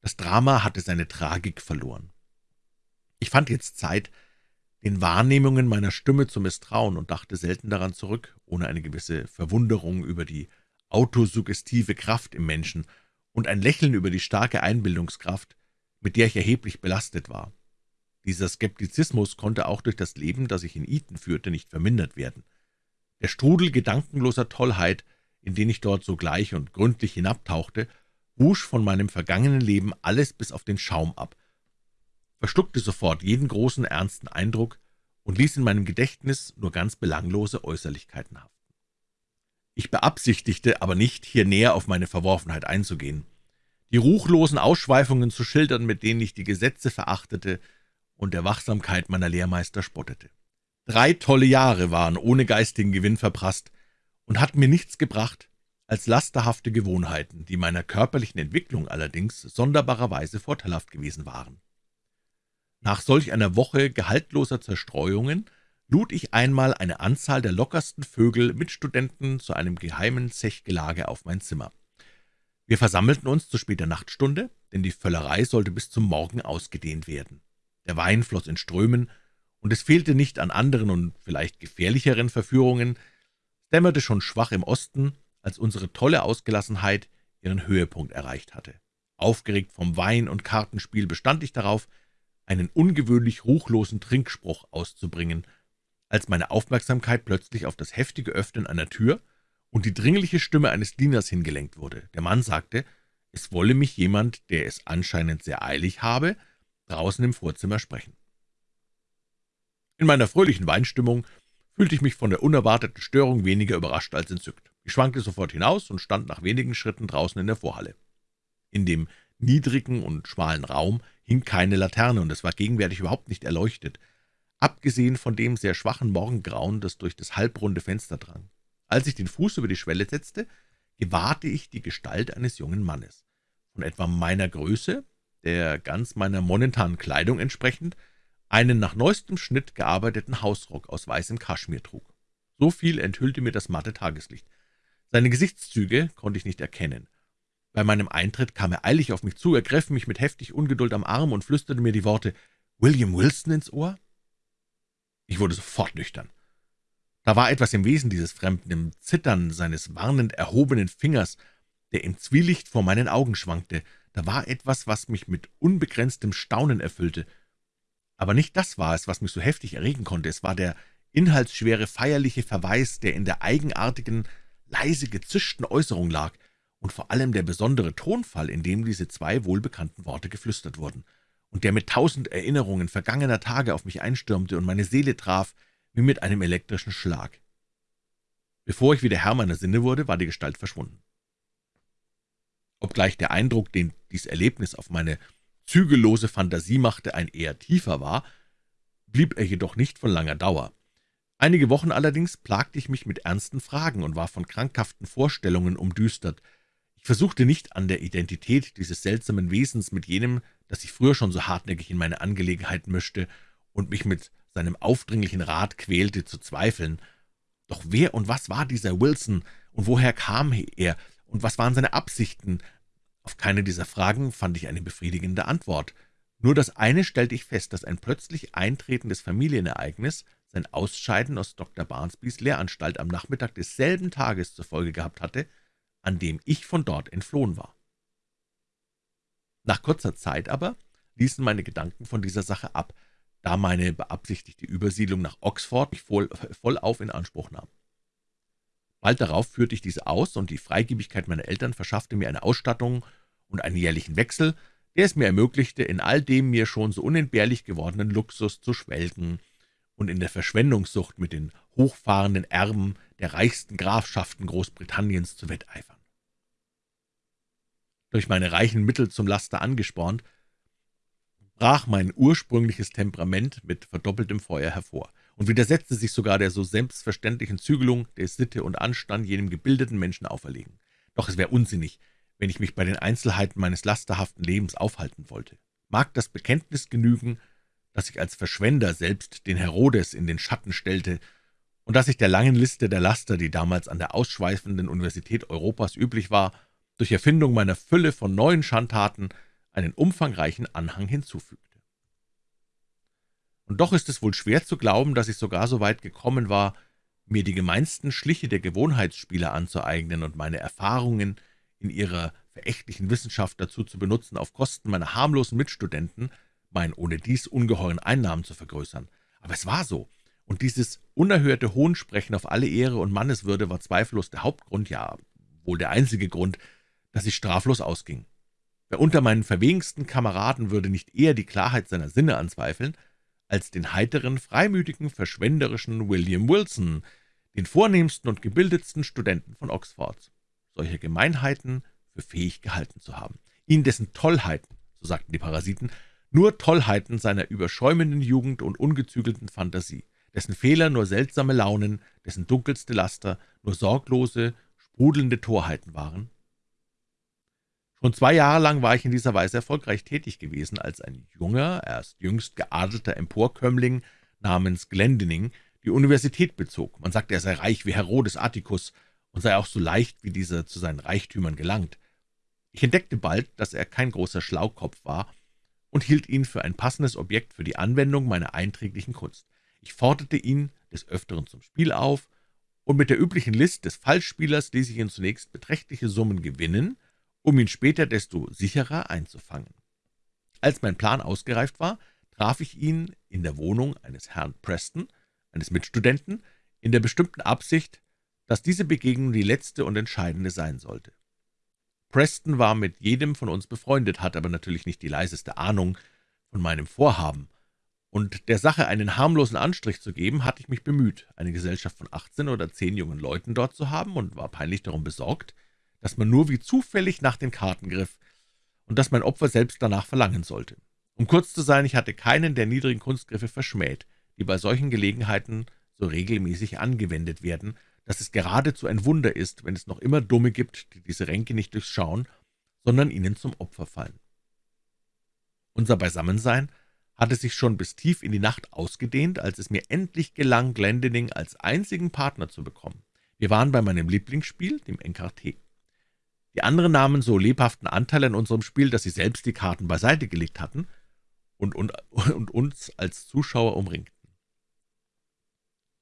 Das Drama hatte seine Tragik verloren. Ich fand jetzt Zeit, den Wahrnehmungen meiner Stimme zu misstrauen und dachte selten daran zurück, ohne eine gewisse Verwunderung über die autosuggestive Kraft im Menschen und ein Lächeln über die starke Einbildungskraft, mit der ich erheblich belastet war. Dieser Skeptizismus konnte auch durch das Leben, das ich in Eton führte, nicht vermindert werden. Der Strudel gedankenloser Tollheit, in den ich dort sogleich und gründlich hinabtauchte, wusch von meinem vergangenen Leben alles bis auf den Schaum ab, verschluckte sofort jeden großen, ernsten Eindruck und ließ in meinem Gedächtnis nur ganz belanglose Äußerlichkeiten haften. Ich beabsichtigte aber nicht, hier näher auf meine Verworfenheit einzugehen, die ruchlosen Ausschweifungen zu schildern, mit denen ich die Gesetze verachtete und der Wachsamkeit meiner Lehrmeister spottete. Drei tolle Jahre waren ohne geistigen Gewinn verprasst und hatten mir nichts gebracht als lasterhafte Gewohnheiten, die meiner körperlichen Entwicklung allerdings sonderbarerweise vorteilhaft gewesen waren. Nach solch einer Woche gehaltloser Zerstreuungen lud ich einmal eine Anzahl der lockersten Vögel mit Studenten zu einem geheimen Zechgelage auf mein Zimmer. Wir versammelten uns zu später Nachtstunde, denn die Völlerei sollte bis zum Morgen ausgedehnt werden. Der Wein floss in Strömen, und es fehlte nicht an anderen und vielleicht gefährlicheren Verführungen. Es dämmerte schon schwach im Osten, als unsere tolle Ausgelassenheit ihren Höhepunkt erreicht hatte. Aufgeregt vom Wein- und Kartenspiel bestand ich darauf, einen ungewöhnlich ruchlosen Trinkspruch auszubringen, als meine Aufmerksamkeit plötzlich auf das heftige Öffnen einer Tür und die dringliche Stimme eines Dieners hingelenkt wurde. Der Mann sagte, es wolle mich jemand, der es anscheinend sehr eilig habe, draußen im Vorzimmer sprechen. In meiner fröhlichen Weinstimmung fühlte ich mich von der unerwarteten Störung weniger überrascht als entzückt. Ich schwankte sofort hinaus und stand nach wenigen Schritten draußen in der Vorhalle. In dem niedrigen und schmalen Raum hing keine Laterne, und es war gegenwärtig überhaupt nicht erleuchtet, abgesehen von dem sehr schwachen Morgengrauen, das durch das halbrunde Fenster drang. Als ich den Fuß über die Schwelle setzte, gewahrte ich die Gestalt eines jungen Mannes. Von etwa meiner Größe, der ganz meiner momentanen Kleidung entsprechend, einen nach neuestem Schnitt gearbeiteten Hausrock aus weißem Kaschmir trug. So viel enthüllte mir das matte Tageslicht. Seine Gesichtszüge konnte ich nicht erkennen. Bei meinem Eintritt kam er eilig auf mich zu, ergriff mich mit heftig Ungeduld am Arm und flüsterte mir die Worte »William Wilson« ins Ohr. Ich wurde sofort nüchtern. Da war etwas im Wesen dieses Fremden, im Zittern seines warnend erhobenen Fingers, der im Zwielicht vor meinen Augen schwankte. Da war etwas, was mich mit unbegrenztem Staunen erfüllte. Aber nicht das war es, was mich so heftig erregen konnte. Es war der inhaltsschwere, feierliche Verweis, der in der eigenartigen, leise gezischten Äußerung lag, und vor allem der besondere Tonfall, in dem diese zwei wohlbekannten Worte geflüstert wurden, und der mit tausend Erinnerungen vergangener Tage auf mich einstürmte und meine Seele traf, wie mit einem elektrischen Schlag. Bevor ich wieder Herr meiner Sinne wurde, war die Gestalt verschwunden. Obgleich der Eindruck, den dies Erlebnis auf meine zügellose Fantasie machte, ein eher tiefer war, blieb er jedoch nicht von langer Dauer. Einige Wochen allerdings plagte ich mich mit ernsten Fragen und war von krankhaften Vorstellungen umdüstert, versuchte nicht an der Identität dieses seltsamen Wesens mit jenem, das sich früher schon so hartnäckig in meine Angelegenheiten mischte und mich mit seinem aufdringlichen Rat quälte, zu zweifeln. Doch wer und was war dieser Wilson, und woher kam er, und was waren seine Absichten? Auf keine dieser Fragen fand ich eine befriedigende Antwort. Nur das eine stellte ich fest, dass ein plötzlich eintretendes Familienereignis sein Ausscheiden aus Dr. Barnsbys Lehranstalt am Nachmittag desselben Tages zur Folge gehabt hatte, an dem ich von dort entflohen war. Nach kurzer Zeit aber ließen meine Gedanken von dieser Sache ab, da meine beabsichtigte Übersiedlung nach Oxford mich voll, vollauf in Anspruch nahm. Bald darauf führte ich diese aus, und die Freigebigkeit meiner Eltern verschaffte mir eine Ausstattung und einen jährlichen Wechsel, der es mir ermöglichte, in all dem mir schon so unentbehrlich gewordenen Luxus zu schwelgen und in der Verschwendungssucht mit den hochfahrenden Erben der reichsten Grafschaften Großbritanniens zu wetteifern durch meine reichen Mittel zum Laster angespornt, brach mein ursprüngliches Temperament mit verdoppeltem Feuer hervor und widersetzte sich sogar der so selbstverständlichen Zügelung, der Sitte und Anstand jenem gebildeten Menschen auferlegen. Doch es wäre unsinnig, wenn ich mich bei den Einzelheiten meines lasterhaften Lebens aufhalten wollte. Mag das Bekenntnis genügen, dass ich als Verschwender selbst den Herodes in den Schatten stellte und dass ich der langen Liste der Laster, die damals an der ausschweifenden Universität Europas üblich war, durch Erfindung meiner Fülle von neuen Schandtaten einen umfangreichen Anhang hinzufügte. Und doch ist es wohl schwer zu glauben, dass ich sogar so weit gekommen war, mir die gemeinsten Schliche der Gewohnheitsspieler anzueignen und meine Erfahrungen in ihrer verächtlichen Wissenschaft dazu zu benutzen, auf Kosten meiner harmlosen Mitstudenten meinen ohne dies ungeheuren Einnahmen zu vergrößern. Aber es war so, und dieses unerhörte Hohnsprechen auf alle Ehre und Manneswürde war zweifellos der Hauptgrund, ja wohl der einzige Grund, dass ich straflos ausging. Wer unter meinen verwegensten Kameraden würde nicht eher die Klarheit seiner Sinne anzweifeln, als den heiteren, freimütigen, verschwenderischen William Wilson, den vornehmsten und gebildetsten Studenten von Oxford, solche Gemeinheiten für fähig gehalten zu haben, ihn dessen Tollheiten, so sagten die Parasiten, nur Tollheiten seiner überschäumenden Jugend und ungezügelten Fantasie, dessen Fehler nur seltsame Launen, dessen dunkelste Laster nur sorglose, sprudelnde Torheiten waren? Schon zwei Jahre lang war ich in dieser Weise erfolgreich tätig gewesen, als ein junger, erst jüngst geadelter Emporkömmling namens Glendinning die Universität bezog. Man sagte, er sei reich wie Herodes Atticus und sei auch so leicht wie dieser zu seinen Reichtümern gelangt. Ich entdeckte bald, dass er kein großer Schlaukopf war und hielt ihn für ein passendes Objekt für die Anwendung meiner einträglichen Kunst. Ich forderte ihn des Öfteren zum Spiel auf, und mit der üblichen List des Fallspielers ließ ich ihn zunächst beträchtliche Summen gewinnen, um ihn später desto sicherer einzufangen. Als mein Plan ausgereift war, traf ich ihn in der Wohnung eines Herrn Preston, eines Mitstudenten, in der bestimmten Absicht, dass diese Begegnung die letzte und entscheidende sein sollte. Preston war mit jedem von uns befreundet, hatte aber natürlich nicht die leiseste Ahnung von meinem Vorhaben, und der Sache einen harmlosen Anstrich zu geben, hatte ich mich bemüht, eine Gesellschaft von achtzehn oder zehn jungen Leuten dort zu haben und war peinlich darum besorgt, dass man nur wie zufällig nach den Karten griff und dass mein Opfer selbst danach verlangen sollte. Um kurz zu sein, ich hatte keinen der niedrigen Kunstgriffe verschmäht, die bei solchen Gelegenheiten so regelmäßig angewendet werden, dass es geradezu ein Wunder ist, wenn es noch immer Dumme gibt, die diese Ränke nicht durchschauen, sondern ihnen zum Opfer fallen. Unser Beisammensein hatte sich schon bis tief in die Nacht ausgedehnt, als es mir endlich gelang, Glendinning als einzigen Partner zu bekommen. Wir waren bei meinem Lieblingsspiel, dem Encarté. Die anderen nahmen so lebhaften Anteil an unserem Spiel, dass sie selbst die Karten beiseite gelegt hatten und, und, und uns als Zuschauer umringten.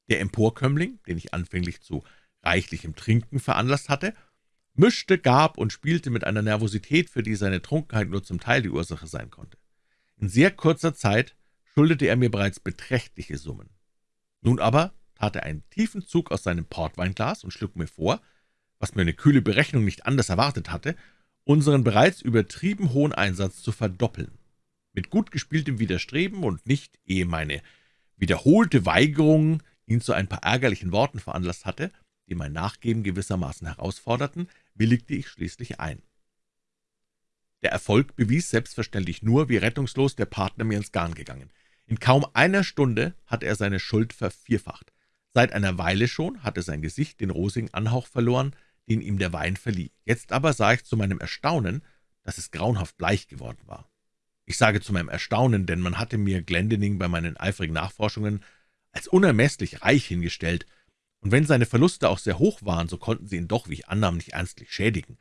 Der Emporkömmling, den ich anfänglich zu reichlichem Trinken veranlasst hatte, mischte, gab und spielte mit einer Nervosität, für die seine Trunkenheit nur zum Teil die Ursache sein konnte. In sehr kurzer Zeit schuldete er mir bereits beträchtliche Summen. Nun aber tat er einen tiefen Zug aus seinem Portweinglas und schlug mir vor, was mir eine kühle Berechnung nicht anders erwartet hatte, unseren bereits übertrieben hohen Einsatz zu verdoppeln. Mit gut gespieltem Widerstreben und nicht, ehe meine wiederholte Weigerung ihn zu ein paar ärgerlichen Worten veranlasst hatte, die mein Nachgeben gewissermaßen herausforderten, willigte ich schließlich ein. Der Erfolg bewies selbstverständlich nur, wie rettungslos der Partner mir ins Garn gegangen. In kaum einer Stunde hatte er seine Schuld vervierfacht. Seit einer Weile schon hatte sein Gesicht den rosigen Anhauch verloren, den ihm der Wein verlieh. Jetzt aber sah ich zu meinem Erstaunen, dass es grauenhaft bleich geworden war. Ich sage zu meinem Erstaunen, denn man hatte mir Glendinning bei meinen eifrigen Nachforschungen als unermesslich reich hingestellt, und wenn seine Verluste auch sehr hoch waren, so konnten sie ihn doch, wie ich annahm, nicht ernstlich schädigen.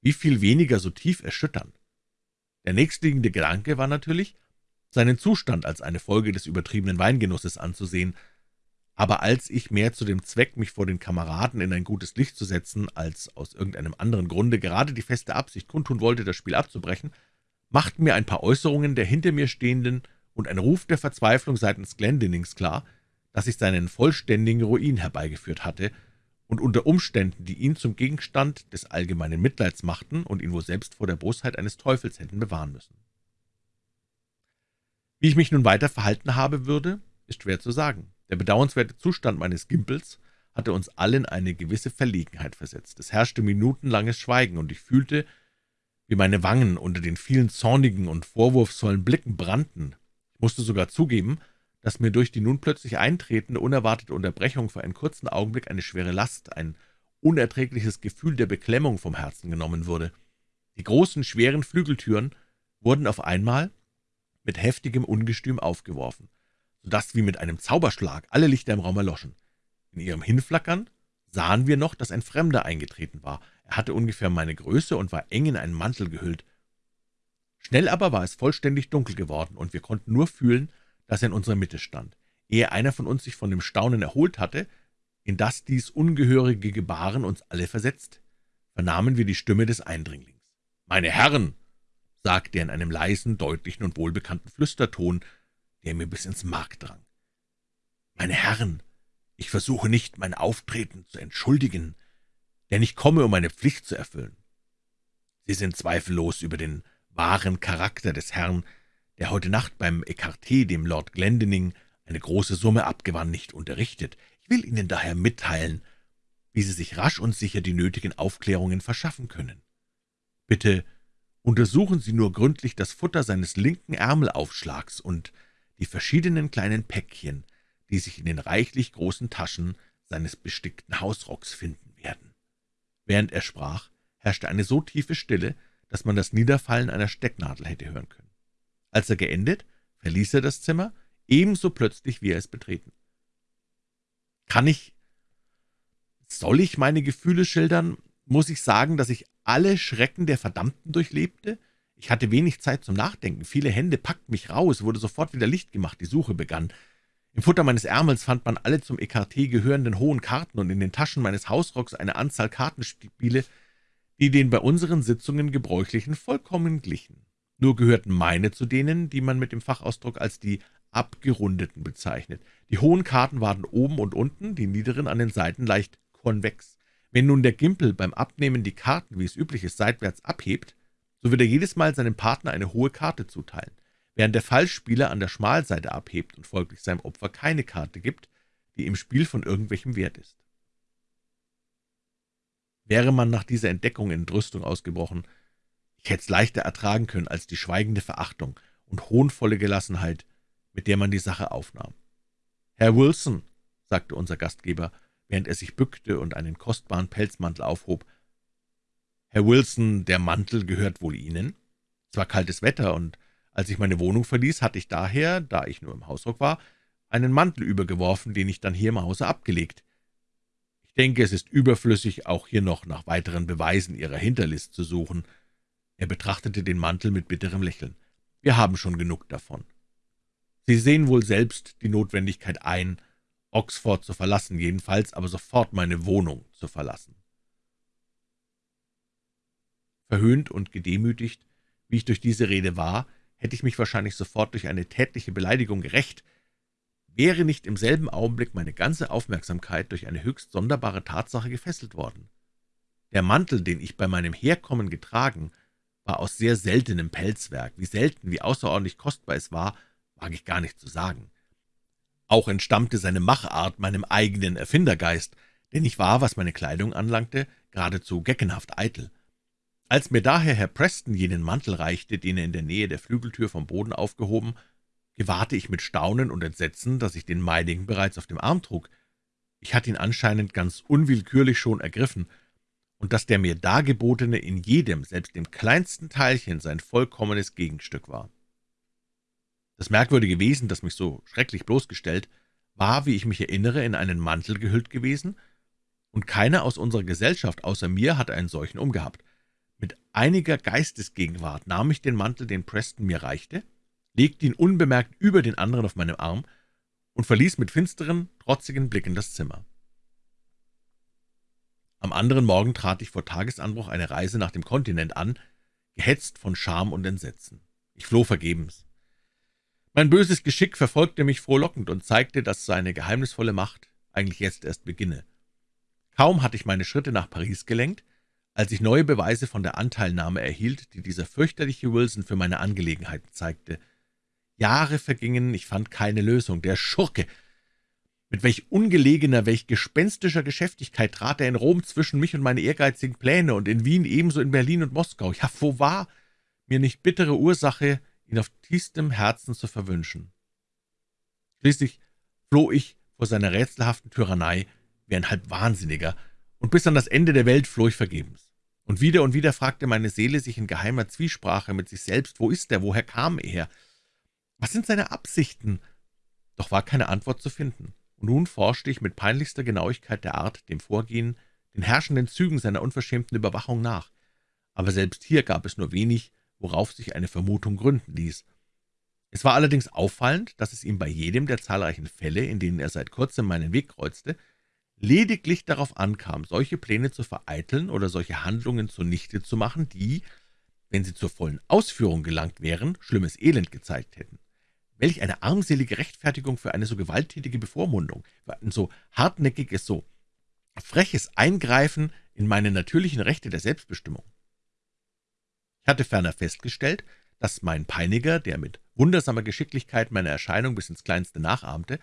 Wie viel weniger so tief erschüttern. Der nächstliegende Gedanke war natürlich, seinen Zustand als eine Folge des übertriebenen Weingenusses anzusehen, aber als ich mehr zu dem Zweck, mich vor den Kameraden in ein gutes Licht zu setzen, als aus irgendeinem anderen Grunde gerade die feste Absicht kundtun wollte, das Spiel abzubrechen, machten mir ein paar Äußerungen der hinter mir stehenden und ein Ruf der Verzweiflung seitens Glendinings klar, dass ich seinen vollständigen Ruin herbeigeführt hatte und unter Umständen, die ihn zum Gegenstand des allgemeinen Mitleids machten und ihn wohl selbst vor der Bosheit eines Teufels hätten bewahren müssen. Wie ich mich nun weiter verhalten habe würde, ist schwer zu sagen. Der bedauernswerte Zustand meines Gimpels hatte uns alle in eine gewisse Verlegenheit versetzt. Es herrschte minutenlanges Schweigen, und ich fühlte, wie meine Wangen unter den vielen zornigen und vorwurfsvollen Blicken brannten. Ich musste sogar zugeben, dass mir durch die nun plötzlich eintretende, unerwartete Unterbrechung für einen kurzen Augenblick eine schwere Last, ein unerträgliches Gefühl der Beklemmung vom Herzen genommen wurde. Die großen, schweren Flügeltüren wurden auf einmal mit heftigem Ungestüm aufgeworfen, so dass wie mit einem Zauberschlag alle Lichter im Raum erloschen. In ihrem Hinflackern sahen wir noch, dass ein Fremder eingetreten war. Er hatte ungefähr meine Größe und war eng in einen Mantel gehüllt. Schnell aber war es vollständig dunkel geworden, und wir konnten nur fühlen, dass er in unserer Mitte stand. Ehe einer von uns sich von dem Staunen erholt hatte, in das dies ungehörige Gebaren uns alle versetzt, vernahmen wir die Stimme des Eindringlings. »Meine Herren«, sagte er in einem leisen, deutlichen und wohlbekannten Flüsterton, der mir bis ins Mark drang. »Meine Herren, ich versuche nicht, mein Auftreten zu entschuldigen, denn ich komme, um meine Pflicht zu erfüllen. Sie sind zweifellos über den wahren Charakter des Herrn, der heute Nacht beim Ecarté dem Lord Glendinning eine große Summe abgewann, nicht unterrichtet. Ich will Ihnen daher mitteilen, wie Sie sich rasch und sicher die nötigen Aufklärungen verschaffen können. Bitte untersuchen Sie nur gründlich das Futter seines linken Ärmelaufschlags und die verschiedenen kleinen Päckchen, die sich in den reichlich großen Taschen seines bestickten Hausrocks finden werden. Während er sprach, herrschte eine so tiefe Stille, dass man das Niederfallen einer Stecknadel hätte hören können. Als er geendet, verließ er das Zimmer, ebenso plötzlich, wie er es betreten. Kann ich, soll ich meine Gefühle schildern, muss ich sagen, dass ich alle Schrecken der Verdammten durchlebte? Ich hatte wenig Zeit zum Nachdenken, viele Hände packten mich raus, wurde sofort wieder Licht gemacht, die Suche begann. Im Futter meines Ärmels fand man alle zum Ekarté gehörenden hohen Karten und in den Taschen meines Hausrocks eine Anzahl Kartenspiele, die den bei unseren Sitzungen gebräuchlichen vollkommen glichen. Nur gehörten meine zu denen, die man mit dem Fachausdruck als die abgerundeten bezeichnet. Die hohen Karten waren oben und unten, die niederen an den Seiten leicht konvex. Wenn nun der Gimpel beim Abnehmen die Karten, wie es üblich ist, seitwärts abhebt, so wird er jedes Mal seinem Partner eine hohe Karte zuteilen, während der Fallspieler an der Schmalseite abhebt und folglich seinem Opfer keine Karte gibt, die im Spiel von irgendwelchem Wert ist. Wäre man nach dieser Entdeckung in Entrüstung ausgebrochen, ich hätte es leichter ertragen können als die schweigende Verachtung und hohnvolle Gelassenheit, mit der man die Sache aufnahm. »Herr Wilson«, sagte unser Gastgeber, während er sich bückte und einen kostbaren Pelzmantel aufhob, »Herr Wilson, der Mantel gehört wohl Ihnen? Es war kaltes Wetter, und als ich meine Wohnung verließ, hatte ich daher, da ich nur im Hausrock war, einen Mantel übergeworfen, den ich dann hier im Hause abgelegt. Ich denke, es ist überflüssig, auch hier noch nach weiteren Beweisen Ihrer Hinterlist zu suchen.« Er betrachtete den Mantel mit bitterem Lächeln. »Wir haben schon genug davon. Sie sehen wohl selbst die Notwendigkeit ein, Oxford zu verlassen, jedenfalls aber sofort meine Wohnung zu verlassen.« Verhöhnt und gedemütigt, wie ich durch diese Rede war, hätte ich mich wahrscheinlich sofort durch eine tätliche Beleidigung gerecht, wäre nicht im selben Augenblick meine ganze Aufmerksamkeit durch eine höchst sonderbare Tatsache gefesselt worden. Der Mantel, den ich bei meinem Herkommen getragen, war aus sehr seltenem Pelzwerk. Wie selten, wie außerordentlich kostbar es war, wage ich gar nicht zu sagen. Auch entstammte seine Machart meinem eigenen Erfindergeist, denn ich war, was meine Kleidung anlangte, geradezu geckenhaft eitel. Als mir daher Herr Preston jenen Mantel reichte, den er in der Nähe der Flügeltür vom Boden aufgehoben, gewahrte ich mit Staunen und Entsetzen, dass ich den meinigen bereits auf dem Arm trug. Ich hatte ihn anscheinend ganz unwillkürlich schon ergriffen, und dass der mir dargebotene in jedem, selbst dem kleinsten Teilchen, sein vollkommenes Gegenstück war. Das merkwürdige Wesen, das mich so schrecklich bloßgestellt, war, wie ich mich erinnere, in einen Mantel gehüllt gewesen, und keiner aus unserer Gesellschaft außer mir hatte einen solchen umgehabt. Einiger Geistesgegenwart nahm ich den Mantel, den Preston mir reichte, legte ihn unbemerkt über den anderen auf meinem Arm und verließ mit finsteren, trotzigen Blicken das Zimmer. Am anderen Morgen trat ich vor Tagesanbruch eine Reise nach dem Kontinent an, gehetzt von Scham und Entsetzen. Ich floh vergebens. Mein böses Geschick verfolgte mich frohlockend und zeigte, dass seine geheimnisvolle Macht eigentlich jetzt erst beginne. Kaum hatte ich meine Schritte nach Paris gelenkt, als ich neue Beweise von der Anteilnahme erhielt, die dieser fürchterliche Wilson für meine Angelegenheiten zeigte. Jahre vergingen, ich fand keine Lösung. Der Schurke! Mit welch ungelegener, welch gespenstischer Geschäftigkeit trat er in Rom zwischen mich und meine ehrgeizigen Pläne und in Wien ebenso in Berlin und Moskau. Ja, wo war mir nicht bittere Ursache, ihn auf tiefstem Herzen zu verwünschen. Schließlich floh ich vor seiner rätselhaften Tyrannei wie ein halb Wahnsinniger, und bis an das Ende der Welt floh ich vergebens. Und wieder und wieder fragte meine Seele sich in geheimer Zwiesprache mit sich selbst, wo ist er, woher kam er? Was sind seine Absichten?« Doch war keine Antwort zu finden, und nun forschte ich mit peinlichster Genauigkeit der Art, dem Vorgehen, den herrschenden Zügen seiner unverschämten Überwachung nach. Aber selbst hier gab es nur wenig, worauf sich eine Vermutung gründen ließ. Es war allerdings auffallend, dass es ihm bei jedem der zahlreichen Fälle, in denen er seit kurzem meinen Weg kreuzte, lediglich darauf ankam, solche Pläne zu vereiteln oder solche Handlungen zunichte zu machen, die, wenn sie zur vollen Ausführung gelangt wären, schlimmes Elend gezeigt hätten. Welch eine armselige Rechtfertigung für eine so gewalttätige Bevormundung, für ein so hartnäckiges, so freches Eingreifen in meine natürlichen Rechte der Selbstbestimmung. Ich hatte ferner festgestellt, dass mein Peiniger, der mit wundersamer Geschicklichkeit meine Erscheinung bis ins Kleinste nachahmte,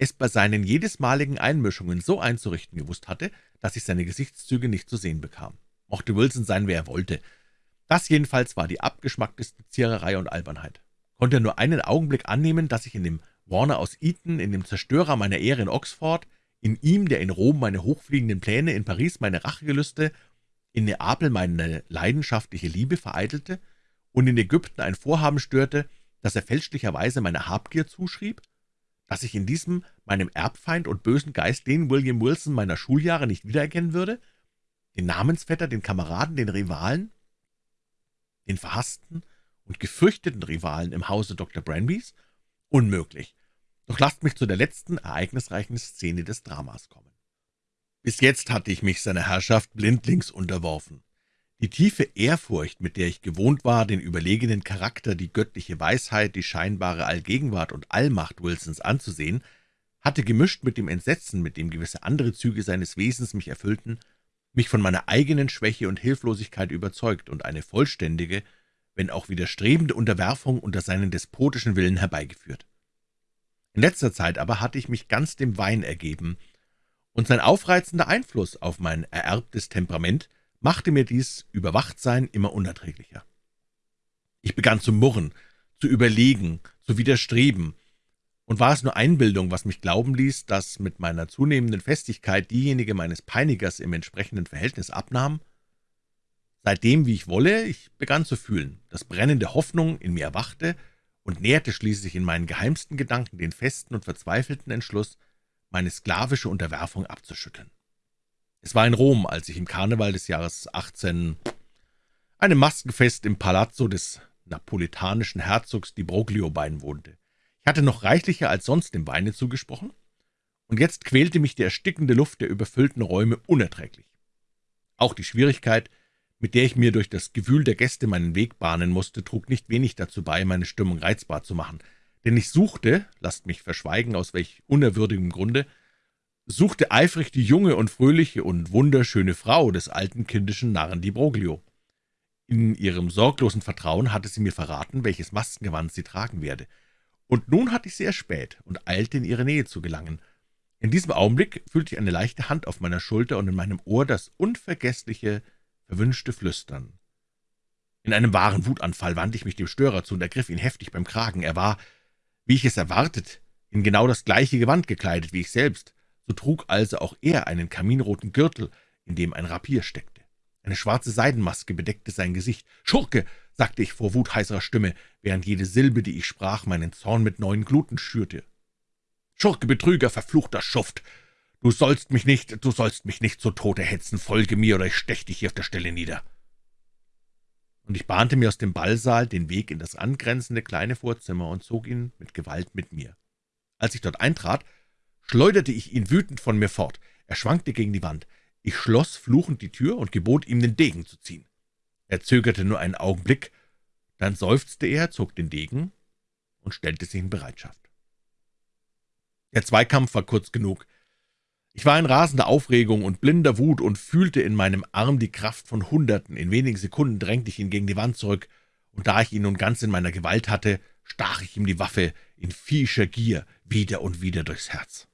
es bei seinen jedesmaligen Einmischungen so einzurichten gewusst hatte, dass ich seine Gesichtszüge nicht zu sehen bekam. Mochte Wilson sein, wer er wollte, das jedenfalls war die abgeschmackteste Ziererei und Albernheit. Konnte er nur einen Augenblick annehmen, dass ich in dem Warner aus Eton, in dem Zerstörer meiner Ehre in Oxford, in ihm, der in Rom meine hochfliegenden Pläne, in Paris meine Rachegelüste, in Neapel meine leidenschaftliche Liebe vereitelte und in Ägypten ein Vorhaben störte, das er fälschlicherweise meiner Habgier zuschrieb? Dass ich in diesem meinem Erbfeind und bösen Geist den William Wilson meiner Schuljahre nicht wiedererkennen würde? Den Namensvetter, den Kameraden, den Rivalen? den verhassten und gefürchteten Rivalen im Hause Dr. Branbys? Unmöglich. Doch lasst mich zu der letzten ereignisreichen Szene des Dramas kommen. Bis jetzt hatte ich mich seiner Herrschaft blindlings unterworfen. Die tiefe Ehrfurcht, mit der ich gewohnt war, den überlegenen Charakter, die göttliche Weisheit, die scheinbare Allgegenwart und Allmacht Wilsons anzusehen, hatte gemischt mit dem Entsetzen, mit dem gewisse andere Züge seines Wesens mich erfüllten, mich von meiner eigenen Schwäche und Hilflosigkeit überzeugt und eine vollständige, wenn auch widerstrebende Unterwerfung unter seinen despotischen Willen herbeigeführt. In letzter Zeit aber hatte ich mich ganz dem Wein ergeben, und sein aufreizender Einfluss auf mein ererbtes Temperament machte mir dies Überwachtsein immer unerträglicher. Ich begann zu murren, zu überlegen, zu widerstreben, und war es nur Einbildung, was mich glauben ließ, dass mit meiner zunehmenden Festigkeit diejenige meines Peinigers im entsprechenden Verhältnis abnahm? Seitdem, wie ich wolle, ich begann zu fühlen, dass brennende Hoffnung in mir erwachte und näherte schließlich in meinen geheimsten Gedanken den festen und verzweifelten Entschluss, meine sklavische Unterwerfung abzuschütteln. Es war in Rom, als ich im Karneval des Jahres 18 einem Maskenfest im Palazzo des napolitanischen Herzogs di Broglio beiwohnte. Ich hatte noch reichlicher als sonst dem Weine zugesprochen, und jetzt quälte mich die erstickende Luft der überfüllten Räume unerträglich. Auch die Schwierigkeit, mit der ich mir durch das Gewühl der Gäste meinen Weg bahnen musste, trug nicht wenig dazu bei, meine Stimmung reizbar zu machen, denn ich suchte, lasst mich verschweigen, aus welch unerwürdigem Grunde, suchte eifrig die junge und fröhliche und wunderschöne Frau des alten kindischen Narren Di Broglio. In ihrem sorglosen Vertrauen hatte sie mir verraten, welches Maskengewand sie tragen werde – und nun hatte ich sie erspäht und eilte in ihre Nähe zu gelangen. In diesem Augenblick fühlte ich eine leichte Hand auf meiner Schulter und in meinem Ohr das unvergessliche, verwünschte Flüstern. In einem wahren Wutanfall wandte ich mich dem Störer zu und ergriff ihn heftig beim Kragen. Er war, wie ich es erwartet, in genau das gleiche Gewand gekleidet wie ich selbst, so trug also auch er einen kaminroten Gürtel, in dem ein Rapier steckte. Eine schwarze Seidenmaske bedeckte sein Gesicht. »Schurke!« sagte ich vor wutheißerer Stimme, während jede Silbe, die ich sprach, meinen Zorn mit neuen Gluten schürte. »Schurke, Betrüger, verfluchter Schuft! Du sollst mich nicht, du sollst mich nicht zu Tode hetzen, folge mir, oder ich stech dich hier auf der Stelle nieder!« Und ich bahnte mir aus dem Ballsaal den Weg in das angrenzende kleine Vorzimmer und zog ihn mit Gewalt mit mir. Als ich dort eintrat, schleuderte ich ihn wütend von mir fort. Er schwankte gegen die Wand. Ich schloss fluchend die Tür und gebot ihm, den Degen zu ziehen. Er zögerte nur einen Augenblick, dann seufzte er, zog den Degen und stellte sich in Bereitschaft. Der Zweikampf war kurz genug. Ich war in rasender Aufregung und blinder Wut und fühlte in meinem Arm die Kraft von Hunderten. In wenigen Sekunden drängte ich ihn gegen die Wand zurück, und da ich ihn nun ganz in meiner Gewalt hatte, stach ich ihm die Waffe in viehscher Gier wieder und wieder durchs Herz.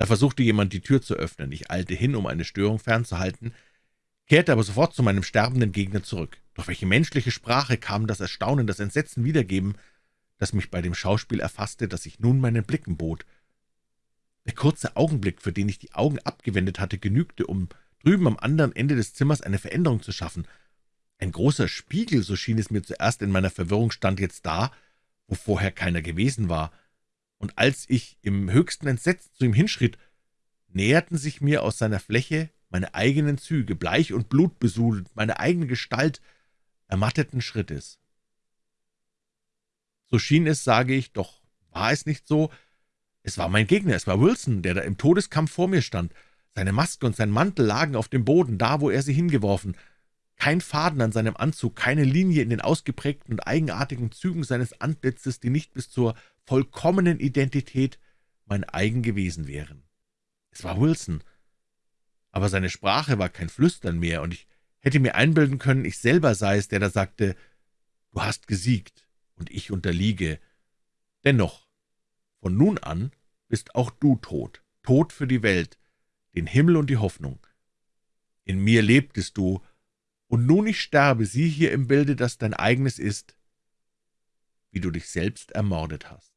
Da versuchte jemand, die Tür zu öffnen. Ich eilte hin, um eine Störung fernzuhalten, kehrte aber sofort zu meinem sterbenden Gegner zurück. Durch welche menschliche Sprache kam das Erstaunen, das Entsetzen wiedergeben, das mich bei dem Schauspiel erfasste, das ich nun meinen Blicken bot. Der kurze Augenblick, für den ich die Augen abgewendet hatte, genügte, um drüben am anderen Ende des Zimmers eine Veränderung zu schaffen. Ein großer Spiegel, so schien es mir zuerst in meiner Verwirrung, stand jetzt da, wo vorher keiner gewesen war, und als ich im höchsten Entsetzen zu ihm hinschritt, näherten sich mir aus seiner Fläche meine eigenen Züge, bleich und blutbesudelt, meine eigene Gestalt, ermatteten Schrittes. So schien es, sage ich, doch war es nicht so. Es war mein Gegner, es war Wilson, der da im Todeskampf vor mir stand. Seine Maske und sein Mantel lagen auf dem Boden, da, wo er sie hingeworfen. Kein Faden an seinem Anzug, keine Linie in den ausgeprägten und eigenartigen Zügen seines Antlitzes, die nicht bis zur vollkommenen Identität mein eigen gewesen wären. Es war Wilson, aber seine Sprache war kein Flüstern mehr, und ich hätte mir einbilden können, ich selber sei es, der da sagte, »Du hast gesiegt, und ich unterliege. Dennoch, von nun an bist auch du tot, tot für die Welt, den Himmel und die Hoffnung. In mir lebtest du, und nun ich sterbe, sieh hier im Bilde, das dein eigenes ist, wie du dich selbst ermordet hast.«